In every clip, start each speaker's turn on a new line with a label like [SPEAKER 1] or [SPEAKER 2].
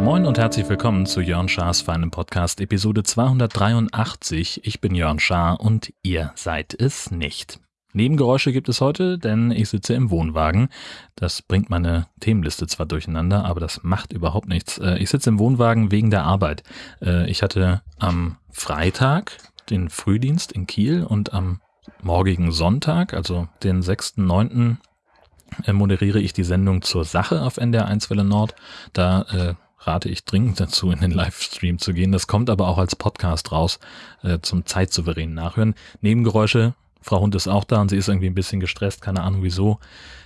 [SPEAKER 1] Moin und herzlich willkommen zu Jörn Schars feinem Podcast Episode 283. Ich bin Jörn Schaar und ihr seid es nicht. Nebengeräusche gibt es heute, denn ich sitze im Wohnwagen. Das bringt meine Themenliste zwar durcheinander, aber das macht überhaupt nichts. Äh, ich sitze im Wohnwagen wegen der Arbeit. Äh, ich hatte am Freitag den Frühdienst in Kiel und am morgigen Sonntag, also den 6.9., äh, moderiere ich die Sendung zur Sache auf NDR 1 Welle Nord. Da äh, rate ich dringend dazu, in den Livestream zu gehen. Das kommt aber auch als Podcast raus äh, zum zeitsouveränen Nachhören. Nebengeräusche Frau Hund ist auch da und sie ist irgendwie ein bisschen gestresst, keine Ahnung wieso.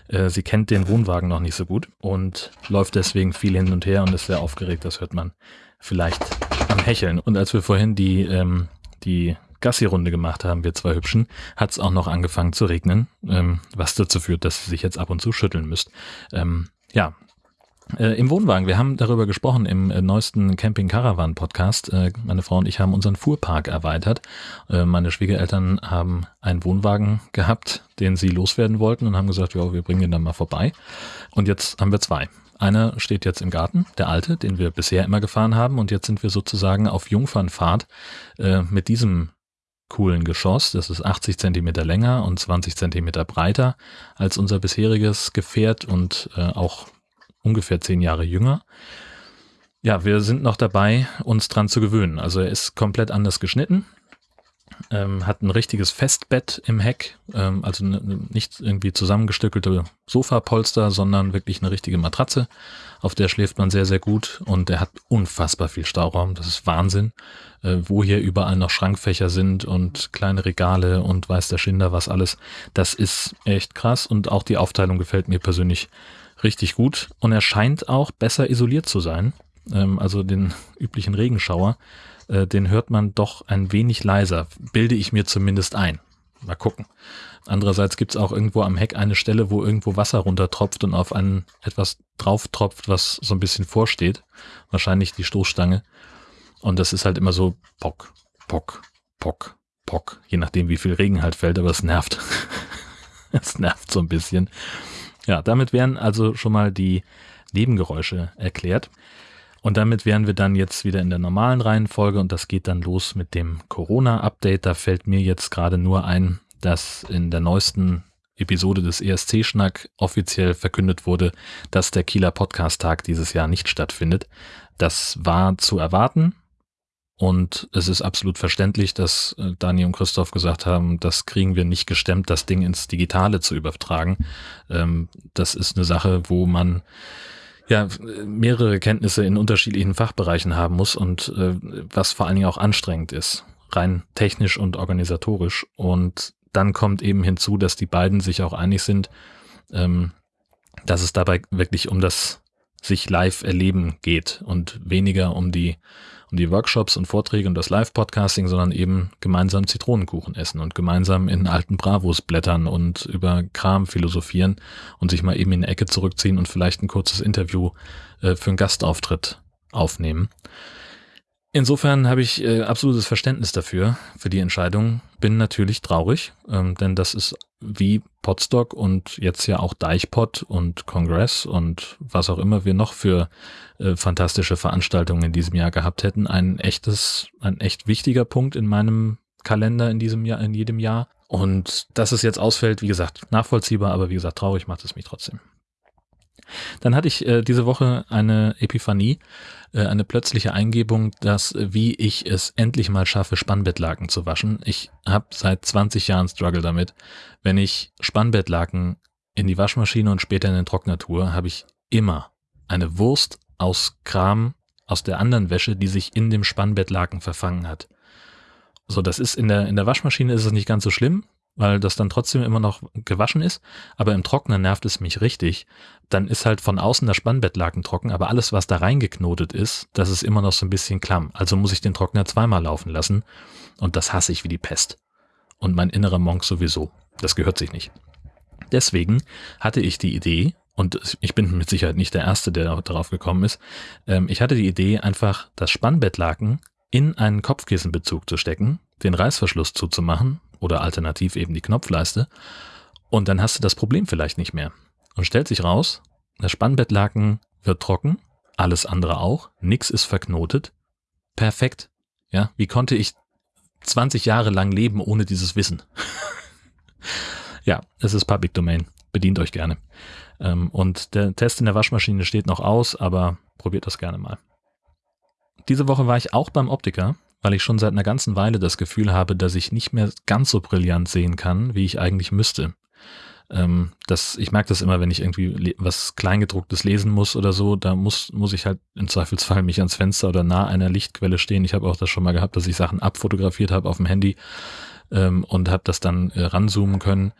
[SPEAKER 1] Äh, sie kennt den Wohnwagen noch nicht so gut und läuft deswegen viel hin und her und ist sehr aufgeregt. Das hört man vielleicht am Hecheln. Und als wir vorhin die, ähm, die Gassi-Runde gemacht haben, wir zwei Hübschen, hat es auch noch angefangen zu regnen, ähm, was dazu führt, dass sie sich jetzt ab und zu schütteln müsst. Ähm, ja, äh, Im Wohnwagen, wir haben darüber gesprochen im äh, neuesten Camping Caravan Podcast. Äh, meine Frau und ich haben unseren Fuhrpark erweitert. Äh, meine Schwiegereltern haben einen Wohnwagen gehabt, den sie loswerden wollten und haben gesagt, ja, wir bringen den dann mal vorbei. Und jetzt haben wir zwei. Einer steht jetzt im Garten, der alte, den wir bisher immer gefahren haben. Und jetzt sind wir sozusagen auf Jungfernfahrt äh, mit diesem coolen Geschoss. Das ist 80 Zentimeter länger und 20 Zentimeter breiter als unser bisheriges Gefährt und äh, auch ungefähr zehn Jahre jünger. Ja, wir sind noch dabei, uns dran zu gewöhnen. Also er ist komplett anders geschnitten, ähm, hat ein richtiges Festbett im Heck, ähm, also ne, nicht irgendwie zusammengestückelte Sofapolster, sondern wirklich eine richtige Matratze, auf der schläft man sehr, sehr gut und er hat unfassbar viel Stauraum, das ist Wahnsinn, äh, wo hier überall noch Schrankfächer sind und kleine Regale und weiß der Schinder was alles, das ist echt krass und auch die Aufteilung gefällt mir persönlich richtig gut. Und er scheint auch besser isoliert zu sein. Ähm, also den üblichen Regenschauer, äh, den hört man doch ein wenig leiser, bilde ich mir zumindest ein. Mal gucken. Andererseits gibt es auch irgendwo am Heck eine Stelle, wo irgendwo Wasser runtertropft und auf ein etwas drauf tropft, was so ein bisschen vorsteht. Wahrscheinlich die Stoßstange. Und das ist halt immer so pock, pock, pock, pock. Je nachdem, wie viel Regen halt fällt, aber es nervt. es nervt so ein bisschen. Ja, damit wären also schon mal die Nebengeräusche erklärt. Und damit wären wir dann jetzt wieder in der normalen Reihenfolge und das geht dann los mit dem Corona-Update. Da fällt mir jetzt gerade nur ein, dass in der neuesten Episode des ESC-Schnack offiziell verkündet wurde, dass der Kieler Podcast-Tag dieses Jahr nicht stattfindet. Das war zu erwarten. Und es ist absolut verständlich, dass äh, Dani und Christoph gesagt haben, das kriegen wir nicht gestemmt, das Ding ins Digitale zu übertragen. Ähm, das ist eine Sache, wo man ja mehrere Kenntnisse in unterschiedlichen Fachbereichen haben muss und äh, was vor allen Dingen auch anstrengend ist, rein technisch und organisatorisch. Und dann kommt eben hinzu, dass die beiden sich auch einig sind, ähm, dass es dabei wirklich um das sich live erleben geht und weniger um die um die Workshops und Vorträge und das Live-Podcasting, sondern eben gemeinsam Zitronenkuchen essen und gemeinsam in alten Bravos blättern und über Kram philosophieren und sich mal eben in die Ecke zurückziehen und vielleicht ein kurzes Interview äh, für einen Gastauftritt aufnehmen. Insofern habe ich äh, absolutes Verständnis dafür, für die Entscheidung. Bin natürlich traurig, ähm, denn das ist wie Podstock und jetzt ja auch Deichpod und Congress und was auch immer wir noch für äh, fantastische Veranstaltungen in diesem Jahr gehabt hätten. Ein echtes, ein echt wichtiger Punkt in meinem Kalender in diesem Jahr, in jedem Jahr. Und dass es jetzt ausfällt, wie gesagt, nachvollziehbar, aber wie gesagt, traurig macht es mich trotzdem. Dann hatte ich äh, diese Woche eine Epiphanie, äh, eine plötzliche Eingebung, dass äh, wie ich es endlich mal schaffe, Spannbettlaken zu waschen. Ich habe seit 20 Jahren Struggle damit. Wenn ich Spannbettlaken in die Waschmaschine und später in den Trockner tue, habe ich immer eine Wurst aus Kram aus der anderen Wäsche, die sich in dem Spannbettlaken verfangen hat. So, das ist in der, in der Waschmaschine ist es nicht ganz so schlimm weil das dann trotzdem immer noch gewaschen ist, aber im Trockner nervt es mich richtig. Dann ist halt von außen der Spannbettlaken trocken, aber alles, was da reingeknotet ist, das ist immer noch so ein bisschen klamm. Also muss ich den Trockner zweimal laufen lassen und das hasse ich wie die Pest. Und mein innerer Monk sowieso. Das gehört sich nicht. Deswegen hatte ich die Idee, und ich bin mit Sicherheit nicht der Erste, der darauf gekommen ist, ähm, ich hatte die Idee, einfach das Spannbettlaken in einen Kopfkissenbezug zu stecken, den Reißverschluss zuzumachen oder alternativ eben die Knopfleiste und dann hast du das Problem vielleicht nicht mehr. Und stellt sich raus, das Spannbettlaken wird trocken, alles andere auch, nix ist verknotet. Perfekt. Ja, wie konnte ich 20 Jahre lang leben ohne dieses Wissen? ja, es ist Public Domain. Bedient euch gerne. Ähm, und der Test in der Waschmaschine steht noch aus, aber probiert das gerne mal. Diese Woche war ich auch beim Optiker, weil ich schon seit einer ganzen Weile das Gefühl habe, dass ich nicht mehr ganz so brillant sehen kann, wie ich eigentlich müsste. Ähm, das, ich merke das immer, wenn ich irgendwie was Kleingedrucktes lesen muss oder so, da muss, muss ich halt im Zweifelsfall mich ans Fenster oder nah einer Lichtquelle stehen. Ich habe auch das schon mal gehabt, dass ich Sachen abfotografiert habe auf dem Handy ähm, und habe das dann äh, ranzoomen können.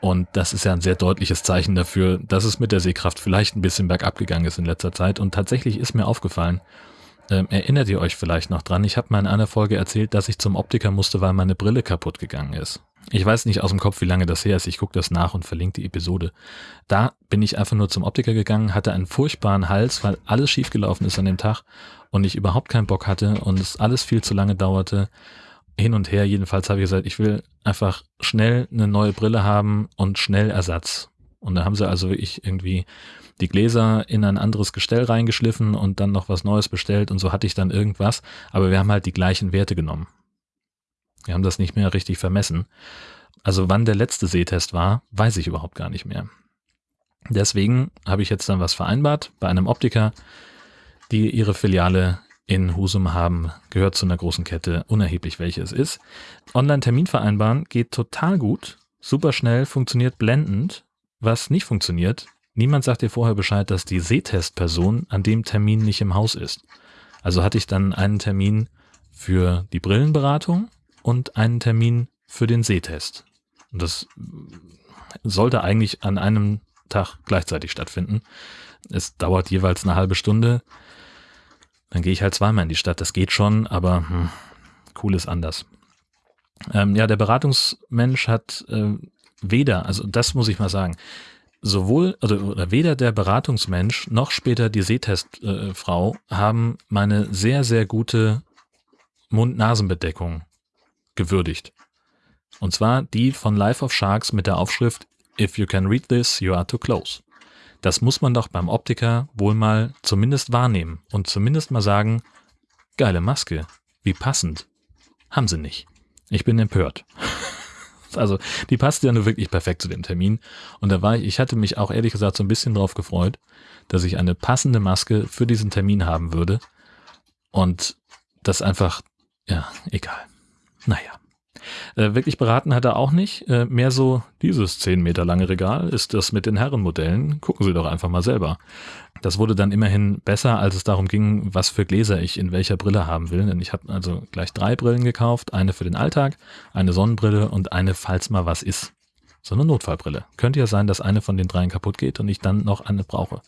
[SPEAKER 1] Und das ist ja ein sehr deutliches Zeichen dafür, dass es mit der Sehkraft vielleicht ein bisschen bergab gegangen ist in letzter Zeit. Und tatsächlich ist mir aufgefallen, ähm, erinnert ihr euch vielleicht noch dran, ich habe mal in einer Folge erzählt, dass ich zum Optiker musste, weil meine Brille kaputt gegangen ist. Ich weiß nicht aus dem Kopf, wie lange das her ist. Ich gucke das nach und verlinke die Episode. Da bin ich einfach nur zum Optiker gegangen, hatte einen furchtbaren Hals, weil alles schiefgelaufen ist an dem Tag und ich überhaupt keinen Bock hatte und es alles viel zu lange dauerte. Hin und her, jedenfalls habe ich gesagt, ich will einfach schnell eine neue Brille haben und schnell Ersatz. Und da haben sie also wirklich irgendwie die Gläser in ein anderes Gestell reingeschliffen und dann noch was Neues bestellt und so hatte ich dann irgendwas. Aber wir haben halt die gleichen Werte genommen. Wir haben das nicht mehr richtig vermessen. Also wann der letzte Sehtest war, weiß ich überhaupt gar nicht mehr. Deswegen habe ich jetzt dann was vereinbart bei einem Optiker, die ihre Filiale in Husum haben, gehört zu einer großen Kette, unerheblich welche es ist. Online-Termin vereinbaren geht total gut, super schnell, funktioniert blendend. Was nicht funktioniert, niemand sagt dir vorher Bescheid, dass die Sehtestperson an dem Termin nicht im Haus ist. Also hatte ich dann einen Termin für die Brillenberatung und einen Termin für den Sehtest. Und das sollte eigentlich an einem Tag gleichzeitig stattfinden. Es dauert jeweils eine halbe Stunde. Dann gehe ich halt zweimal in die Stadt. Das geht schon, aber hm, cool ist anders. Ähm, ja, der Beratungsmensch hat äh, weder, also das muss ich mal sagen, sowohl also, oder weder der Beratungsmensch noch später die Sehtestfrau äh, haben meine sehr, sehr gute Mund-Nasen-Bedeckung gewürdigt. Und zwar die von Life of Sharks mit der Aufschrift If you can read this, you are too close. Das muss man doch beim Optiker wohl mal zumindest wahrnehmen und zumindest mal sagen, geile Maske, wie passend. Haben sie nicht. Ich bin empört. Also, die passt ja nur wirklich perfekt zu dem Termin. Und da war ich, ich hatte mich auch ehrlich gesagt so ein bisschen drauf gefreut, dass ich eine passende Maske für diesen Termin haben würde. Und das einfach, ja, egal. Naja. Äh, wirklich beraten hat er auch nicht. Äh, mehr so, dieses 10 Meter lange Regal ist das mit den Herrenmodellen. Gucken Sie doch einfach mal selber. Das wurde dann immerhin besser, als es darum ging, was für Gläser ich in welcher Brille haben will. Denn ich habe also gleich drei Brillen gekauft. Eine für den Alltag, eine Sonnenbrille und eine, falls mal was ist. So eine Notfallbrille. Könnte ja sein, dass eine von den dreien kaputt geht und ich dann noch eine brauche.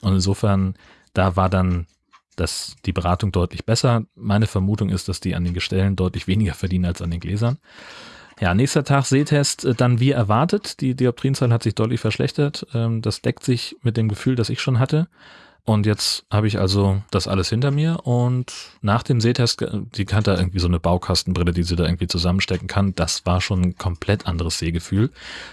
[SPEAKER 1] Und insofern, da war dann das, die Beratung deutlich besser. Meine Vermutung ist, dass die an den Gestellen deutlich weniger verdienen als an den Gläsern. Ja, nächster Tag Sehtest, äh, dann wie erwartet. Die Dioptrienzahl hat sich deutlich verschlechtert. Ähm, das deckt sich mit dem Gefühl, das ich schon hatte. Und jetzt habe ich also das alles hinter mir und nach dem Sehtest, äh, die hat da irgendwie so eine Baukastenbrille, die sie da irgendwie zusammenstecken kann. Das war schon ein komplett anderes Sehgefühl.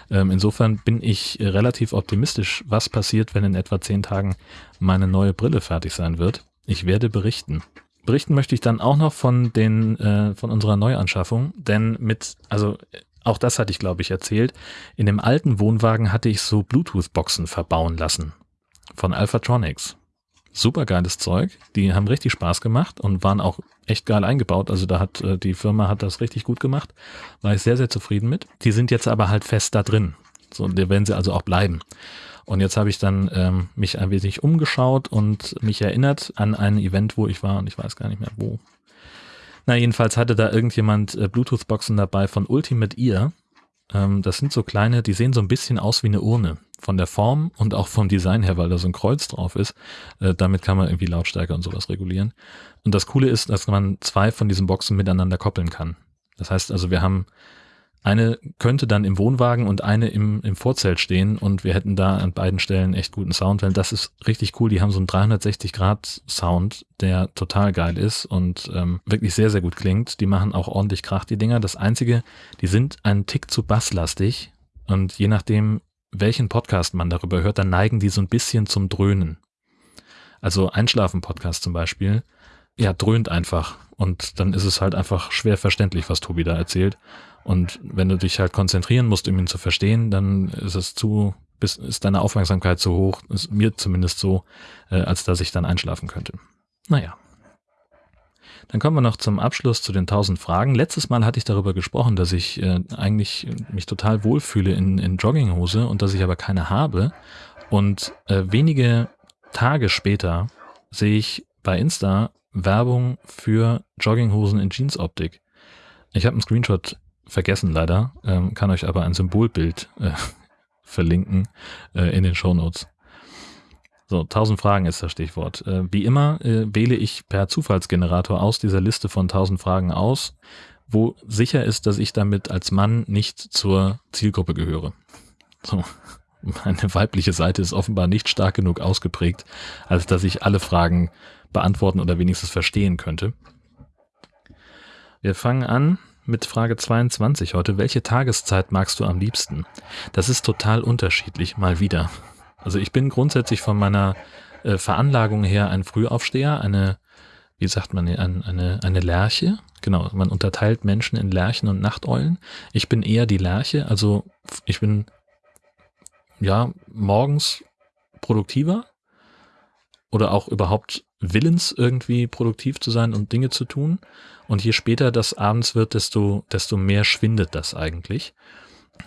[SPEAKER 1] Ähm, insofern bin ich relativ optimistisch, was passiert, wenn in etwa zehn Tagen meine neue Brille fertig sein wird. Ich werde berichten. Berichten möchte ich dann auch noch von den äh, von unserer Neuanschaffung, denn mit also auch das hatte ich glaube ich erzählt. In dem alten Wohnwagen hatte ich so Bluetooth-Boxen verbauen lassen von Alphatronics. Super geiles Zeug. Die haben richtig Spaß gemacht und waren auch echt geil eingebaut. Also da hat äh, die Firma hat das richtig gut gemacht. War ich sehr sehr zufrieden mit. Die sind jetzt aber halt fest da drin. So, da werden sie also auch bleiben. Und jetzt habe ich dann ähm, mich ein wenig umgeschaut und mich erinnert an ein Event, wo ich war und ich weiß gar nicht mehr wo. Na, jedenfalls hatte da irgendjemand äh, Bluetooth-Boxen dabei von Ultimate Ear. Ähm, das sind so kleine, die sehen so ein bisschen aus wie eine Urne. Von der Form und auch vom Design her, weil da so ein Kreuz drauf ist. Äh, damit kann man irgendwie Lautstärke und sowas regulieren. Und das Coole ist, dass man zwei von diesen Boxen miteinander koppeln kann. Das heißt also, wir haben Eine könnte dann im Wohnwagen und eine im, im Vorzelt stehen und wir hätten da an beiden Stellen echt guten Sound, weil das ist richtig cool. Die haben so einen 360-Grad-Sound, der total geil ist und ähm, wirklich sehr, sehr gut klingt. Die machen auch ordentlich Krach, die Dinger. Das Einzige, die sind einen Tick zu basslastig und je nachdem, welchen Podcast man darüber hört, dann neigen die so ein bisschen zum Dröhnen. Also Einschlafen-Podcast zum Beispiel, ja, dröhnt einfach und dann ist es halt einfach schwer verständlich, was Tobi da erzählt. Und wenn du dich halt konzentrieren musst, um ihn zu verstehen, dann ist es zu, ist deine Aufmerksamkeit zu hoch, ist mir zumindest so, äh, als dass ich dann einschlafen könnte. Naja. Dann kommen wir noch zum Abschluss zu den 1000 Fragen. Letztes Mal hatte ich darüber gesprochen, dass ich äh, eigentlich mich total wohlfühle in, in Jogginghose und dass ich aber keine habe. Und äh, wenige Tage später sehe ich bei Insta Werbung für Jogginghosen in Jeansoptik. Ich habe einen Screenshot vergessen leider, ähm, kann euch aber ein Symbolbild äh, verlinken äh, in den Show Notes. So, 1000 Fragen ist das Stichwort. Äh, wie immer äh, wähle ich per Zufallsgenerator aus dieser Liste von 1000 Fragen aus, wo sicher ist, dass ich damit als Mann nicht zur Zielgruppe gehöre. So, meine weibliche Seite ist offenbar nicht stark genug ausgeprägt, als dass ich alle Fragen beantworten oder wenigstens verstehen könnte. Wir fangen an mit Frage 22 heute. Welche Tageszeit magst du am liebsten? Das ist total unterschiedlich, mal wieder. Also ich bin grundsätzlich von meiner äh, Veranlagung her ein Frühaufsteher, eine, wie sagt man, eine, eine, eine Lerche. Genau, man unterteilt Menschen in Lerchen und Nachteulen. Ich bin eher die Lerche, also ich bin ja morgens produktiver oder auch überhaupt willens, irgendwie produktiv zu sein und Dinge zu tun. Und je später das abends wird, desto, desto mehr schwindet das eigentlich.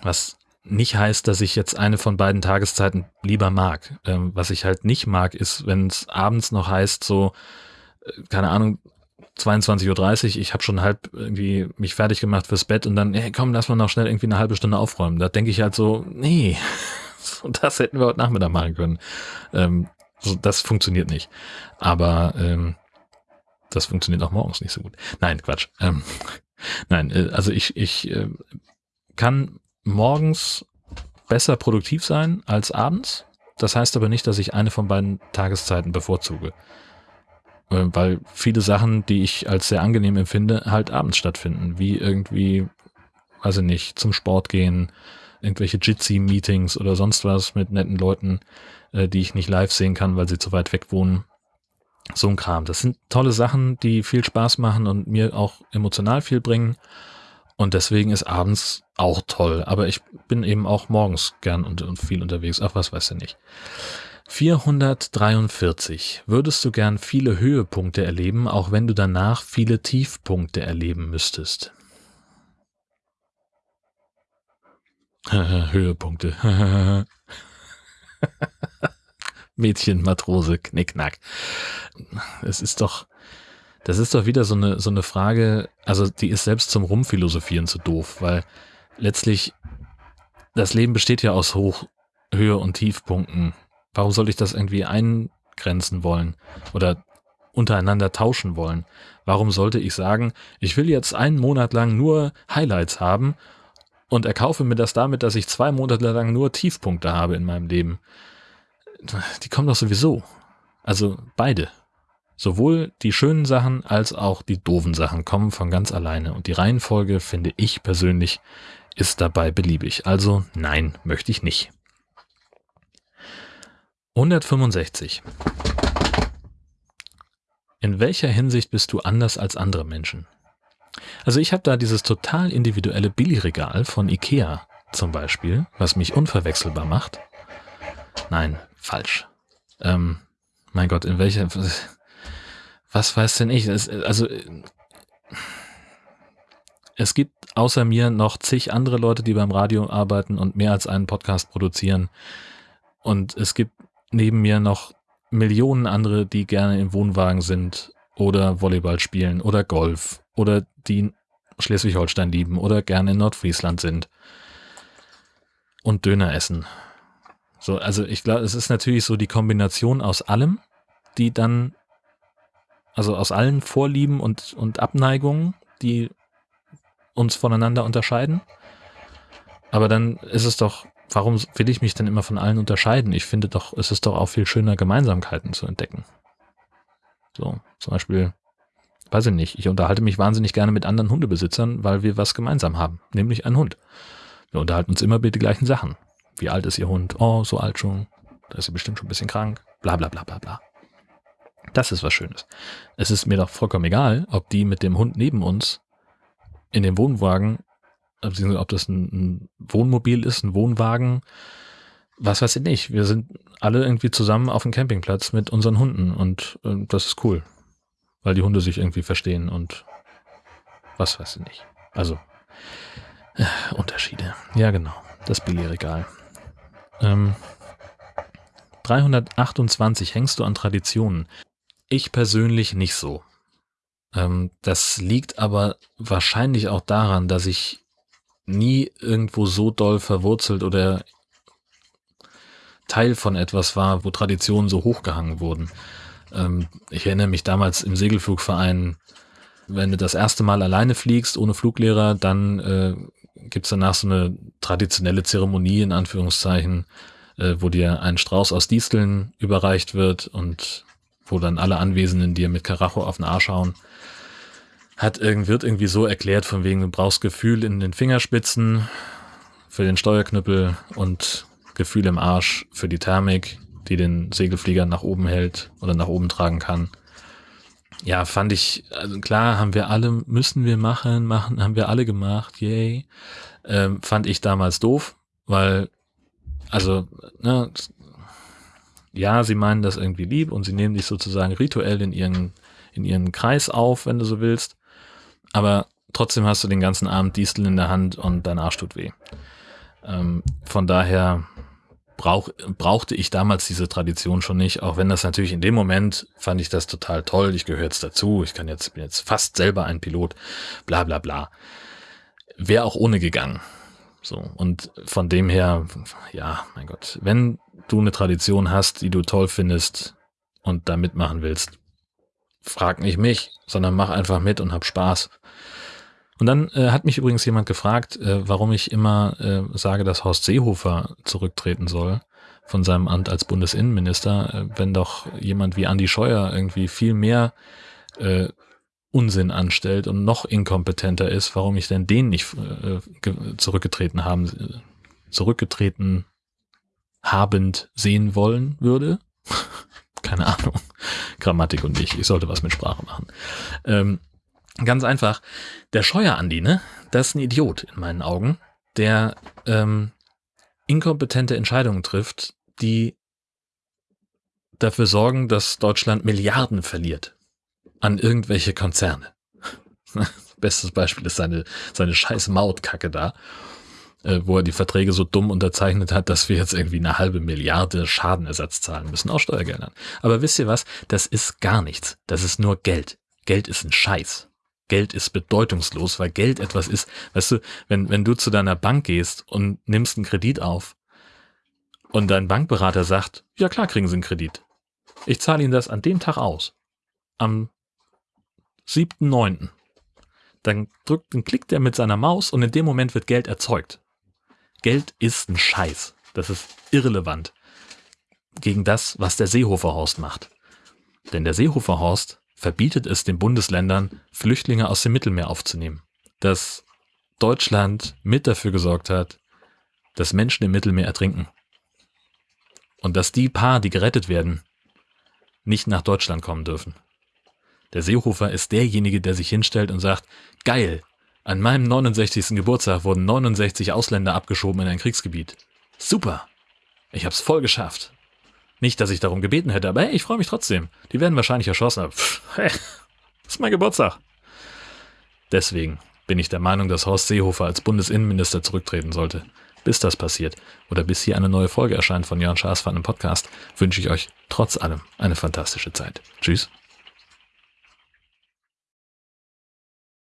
[SPEAKER 1] Was nicht heißt, dass ich jetzt eine von beiden Tageszeiten lieber mag. Ähm, was ich halt nicht mag, ist, wenn es abends noch heißt, so, äh, keine Ahnung, 22.30 Uhr, ich habe schon halb irgendwie mich fertig gemacht fürs Bett und dann, hey, komm, lass mal noch schnell irgendwie eine halbe Stunde aufräumen. Da denke ich halt so, nee, das hätten wir heute Nachmittag machen können. Ähm, so, das funktioniert nicht. Aber ähm, das funktioniert auch morgens nicht so gut. Nein, Quatsch. Ähm, nein, äh, also ich, ich äh, kann morgens besser produktiv sein als abends. Das heißt aber nicht, dass ich eine von beiden Tageszeiten bevorzuge. Äh, weil viele Sachen, die ich als sehr angenehm empfinde, halt abends stattfinden. Wie irgendwie, weiß ich nicht, zum Sport gehen, irgendwelche Jitsi-Meetings oder sonst was mit netten Leuten, äh, die ich nicht live sehen kann, weil sie zu weit weg wohnen. So ein Kram. Das sind tolle Sachen, die viel Spaß machen und mir auch emotional viel bringen. Und deswegen ist abends auch toll. Aber ich bin eben auch morgens gern und, und viel unterwegs. Ach, was weiß ich nicht. 443. Würdest du gern viele Höhepunkte erleben, auch wenn du danach viele Tiefpunkte erleben müsstest? Höhepunkte. Mädchen, Matrose, Knickknack. Es ist doch, das ist doch wieder so eine, so eine Frage, also die ist selbst zum Rumphilosophieren zu doof, weil letztlich das Leben besteht ja aus Hoch, Höhe und Tiefpunkten. Warum soll ich das irgendwie eingrenzen wollen oder untereinander tauschen wollen? Warum sollte ich sagen, ich will jetzt einen Monat lang nur Highlights haben und erkaufe mir das damit, dass ich zwei Monate lang nur Tiefpunkte habe in meinem Leben. Die kommen doch sowieso. Also beide. Sowohl die schönen Sachen als auch die doofen Sachen kommen von ganz alleine. Und die Reihenfolge, finde ich persönlich, ist dabei beliebig. Also nein, möchte ich nicht. 165. In welcher Hinsicht bist du anders als andere Menschen? Also ich habe da dieses total individuelle Billigregal von Ikea zum Beispiel, was mich unverwechselbar macht. Nein, falsch. Ähm, mein Gott, in welcher, was weiß denn ich? Es, also, es gibt außer mir noch zig andere Leute, die beim Radio arbeiten und mehr als einen Podcast produzieren. Und es gibt neben mir noch Millionen andere, die gerne im Wohnwagen sind oder Volleyball spielen oder Golf oder die Schleswig-Holstein lieben oder gerne in Nordfriesland sind und Döner essen. So, also ich glaube, es ist natürlich so die Kombination aus allem, die dann, also aus allen Vorlieben und, und Abneigungen, die uns voneinander unterscheiden. Aber dann ist es doch, warum will ich mich denn immer von allen unterscheiden? Ich finde doch, es ist doch auch viel schöner, Gemeinsamkeiten zu entdecken. So, zum Beispiel, weiß ich nicht, ich unterhalte mich wahnsinnig gerne mit anderen Hundebesitzern, weil wir was gemeinsam haben, nämlich einen Hund. Wir unterhalten uns immer über die gleichen Sachen. Wie alt ist Ihr Hund? Oh, so alt schon. Da ist sie bestimmt schon ein bisschen krank. Bla bla bla bla bla. Das ist was Schönes. Es ist mir doch vollkommen egal, ob die mit dem Hund neben uns in dem Wohnwagen, ob das ein, Wohnmobil ist, ein Wohnwagen, was weiß ich nicht. Wir sind alle irgendwie zusammen auf dem Campingplatz mit unseren Hunden und äh, das ist cool, weil die Hunde sich irgendwie verstehen und was weiß ich nicht. Also äh, Unterschiede. Ja, genau. Das Billigregal. Ähm, 328 hängst du an Traditionen. Ich persönlich nicht so. Ähm, das liegt aber wahrscheinlich auch daran, dass ich nie irgendwo so doll verwurzelt oder Teil von etwas war, wo Traditionen so hochgehangen wurden. Ähm, ich erinnere mich damals im Segelflugverein, wenn du das erste Mal alleine fliegst, ohne Fluglehrer, dann äh, gibt's danach so eine traditionelle Zeremonie in Anführungszeichen, äh, wo dir ein Strauß aus Disteln überreicht wird und wo dann alle Anwesenden dir mit Karacho auf den Arsch hauen. Hat irgend, wird irgendwie so erklärt, von wegen, du brauchst Gefühl in den Fingerspitzen für den Steuerknüppel und Gefühl im Arsch für die Thermik, die den Segelflieger nach oben hält oder nach oben tragen kann. Ja, fand ich, also klar, haben wir alle, müssen wir machen, machen, haben wir alle gemacht, yay. Ähm, fand ich damals doof, weil, also, ne, ja, sie meinen das irgendwie lieb und sie nehmen dich sozusagen rituell in ihren, in ihren Kreis auf, wenn du so willst. Aber trotzdem hast du den ganzen Abend Distel in der Hand und dein Arsch tut weh. Ähm, von daher brauch, brauchte ich damals diese Tradition schon nicht, auch wenn das natürlich in dem Moment fand ich das total toll. Ich gehöre jetzt dazu. Ich kann jetzt, bin jetzt fast selber ein Pilot. Bla, bla, bla. Wäre auch ohne gegangen. So. Und von dem her, ja, mein Gott, wenn du eine Tradition hast, die du toll findest und da mitmachen willst, frag nicht mich, sondern mach einfach mit und hab Spaß. Und dann äh, hat mich übrigens jemand gefragt, äh, warum ich immer äh, sage, dass Horst Seehofer zurücktreten soll von seinem Amt als Bundesinnenminister, äh, wenn doch jemand wie Andy Scheuer irgendwie viel mehr äh, Unsinn anstellt und noch inkompetenter ist, warum ich denn den nicht äh, zurückgetreten haben, zurückgetreten habend sehen wollen würde. Keine Ahnung. Grammatik und ich. Ich sollte was mit Sprache machen. Ähm, ganz einfach. Der Scheuer Andi, ne? Das ist ein Idiot in meinen Augen, der ähm, inkompetente Entscheidungen trifft, die dafür sorgen, dass Deutschland Milliarden verliert an irgendwelche Konzerne. Bestes Beispiel ist seine, seine scheiß Mautkacke da äh, wo er die Verträge so dumm unterzeichnet hat, dass wir jetzt irgendwie eine halbe Milliarde Schadenersatz zahlen müssen aus Steuergeldern. Aber wisst ihr was? Das ist gar nichts. Das ist nur Geld. Geld ist ein Scheiß. Geld ist bedeutungslos, weil Geld etwas ist, weißt du, wenn, wenn du zu deiner Bank gehst und nimmst einen Kredit auf und dein Bankberater sagt, ja klar kriegen Sie einen Kredit. Ich zahle Ihnen das an dem Tag aus. Am 7.9. Dann drückt, dann klickt er mit seiner Maus und in dem Moment wird Geld erzeugt. Geld ist ein Scheiß. Das ist irrelevant gegen das, was der Seehofer-Horst macht. Denn der Seehofer-Horst verbietet es den Bundesländern, Flüchtlinge aus dem Mittelmeer aufzunehmen. Dass Deutschland mit dafür gesorgt hat, dass Menschen im Mittelmeer ertrinken. Und dass die paar, die gerettet werden, nicht nach Deutschland kommen dürfen. Der Seehofer ist derjenige, der sich hinstellt und sagt, geil, an meinem 69. Geburtstag wurden 69 Ausländer abgeschoben in ein Kriegsgebiet. Super. Ich hab's voll geschafft. Nicht, dass ich darum gebeten hätte, aber hey, ich freue mich trotzdem. Die werden wahrscheinlich erschossen. Pff, hey, das ist mein Geburtstag. Deswegen bin ich der Meinung, dass Horst Seehofer als Bundesinnenminister zurücktreten sollte. Bis das passiert oder bis hier eine neue Folge erscheint von Jörn Schaas von einem Podcast, wünsche ich euch trotz allem eine fantastische Zeit. Tschüss.